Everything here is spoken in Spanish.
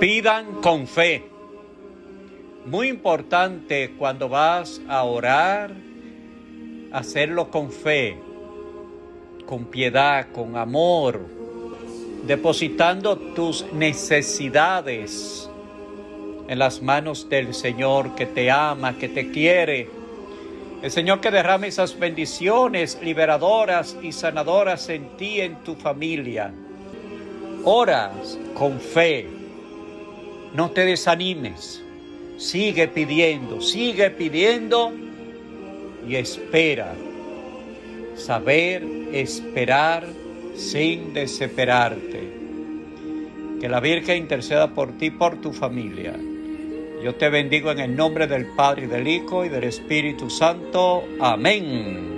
Pidan con fe. Muy importante cuando vas a orar, hacerlo con fe, con piedad, con amor, depositando tus necesidades en las manos del Señor que te ama, que te quiere. El Señor que derrame esas bendiciones liberadoras y sanadoras en ti, en tu familia. Oras con fe. No te desanimes. Sigue pidiendo, sigue pidiendo y espera. Saber esperar sin desesperarte. Que la Virgen interceda por ti, por tu familia. Yo te bendigo en el nombre del Padre, y del Hijo, y del Espíritu Santo. Amén.